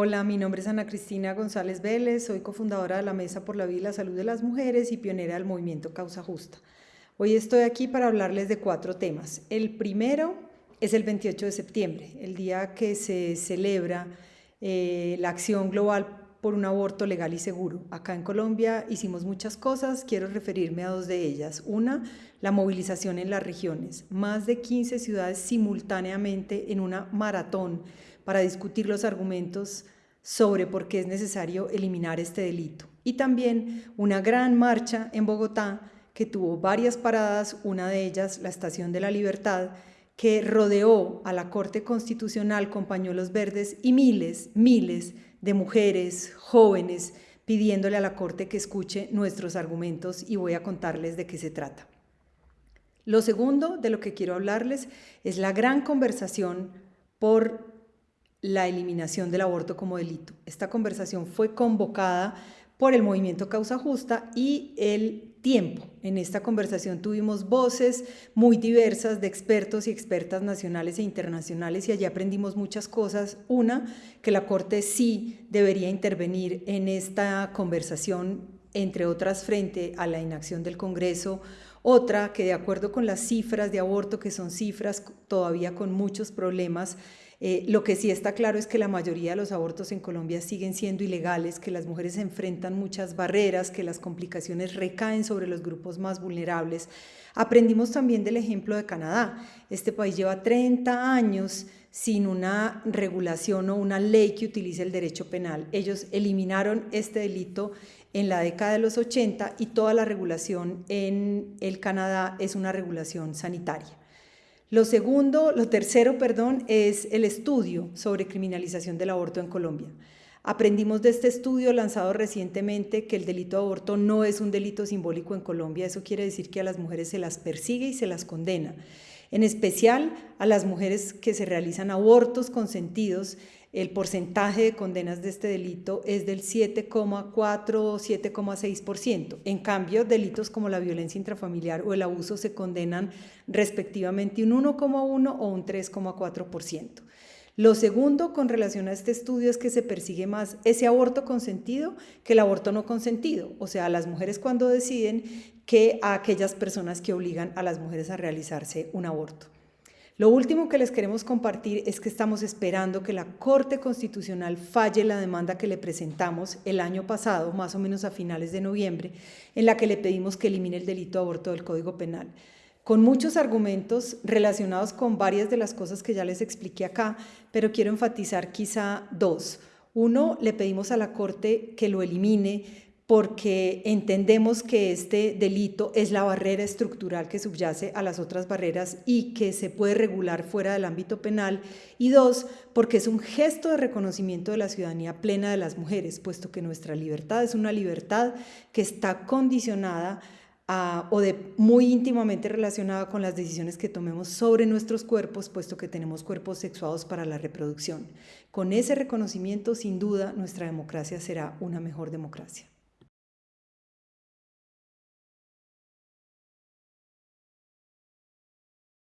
Hola, mi nombre es Ana Cristina González Vélez, soy cofundadora de la Mesa por la Vida y la Salud de las Mujeres y pionera del movimiento Causa Justa. Hoy estoy aquí para hablarles de cuatro temas. El primero es el 28 de septiembre, el día que se celebra eh, la acción global por un aborto legal y seguro. Acá en Colombia hicimos muchas cosas, quiero referirme a dos de ellas. Una, la movilización en las regiones. Más de 15 ciudades simultáneamente en una maratón para discutir los argumentos sobre por qué es necesario eliminar este delito. Y también una gran marcha en Bogotá que tuvo varias paradas, una de ellas la Estación de la Libertad, que rodeó a la Corte Constitucional con pañuelos verdes y miles, miles de mujeres, jóvenes, pidiéndole a la Corte que escuche nuestros argumentos y voy a contarles de qué se trata. Lo segundo de lo que quiero hablarles es la gran conversación por la eliminación del aborto como delito. Esta conversación fue convocada por el movimiento Causa Justa y el tiempo. En esta conversación tuvimos voces muy diversas de expertos y expertas nacionales e internacionales y allí aprendimos muchas cosas. Una, que la Corte sí debería intervenir en esta conversación, entre otras, frente a la inacción del Congreso. Otra, que de acuerdo con las cifras de aborto, que son cifras todavía con muchos problemas, eh, lo que sí está claro es que la mayoría de los abortos en Colombia siguen siendo ilegales, que las mujeres enfrentan muchas barreras, que las complicaciones recaen sobre los grupos más vulnerables. Aprendimos también del ejemplo de Canadá. Este país lleva 30 años sin una regulación o una ley que utilice el derecho penal. Ellos eliminaron este delito en la década de los 80 y toda la regulación en el Canadá es una regulación sanitaria. Lo segundo, lo tercero, perdón, es el estudio sobre criminalización del aborto en Colombia. Aprendimos de este estudio lanzado recientemente que el delito de aborto no es un delito simbólico en Colombia, eso quiere decir que a las mujeres se las persigue y se las condena, en especial a las mujeres que se realizan abortos consentidos el porcentaje de condenas de este delito es del 7,4 o 7,6%. En cambio, delitos como la violencia intrafamiliar o el abuso se condenan respectivamente un 1,1 o un 3,4%. Lo segundo con relación a este estudio es que se persigue más ese aborto consentido que el aborto no consentido, o sea, las mujeres cuando deciden que a aquellas personas que obligan a las mujeres a realizarse un aborto. Lo último que les queremos compartir es que estamos esperando que la Corte Constitucional falle la demanda que le presentamos el año pasado, más o menos a finales de noviembre, en la que le pedimos que elimine el delito de aborto del Código Penal con muchos argumentos relacionados con varias de las cosas que ya les expliqué acá, pero quiero enfatizar quizá dos. Uno, le pedimos a la Corte que lo elimine porque entendemos que este delito es la barrera estructural que subyace a las otras barreras y que se puede regular fuera del ámbito penal. Y dos, porque es un gesto de reconocimiento de la ciudadanía plena de las mujeres, puesto que nuestra libertad es una libertad que está condicionada o de muy íntimamente relacionada con las decisiones que tomemos sobre nuestros cuerpos, puesto que tenemos cuerpos sexuados para la reproducción. Con ese reconocimiento, sin duda, nuestra democracia será una mejor democracia.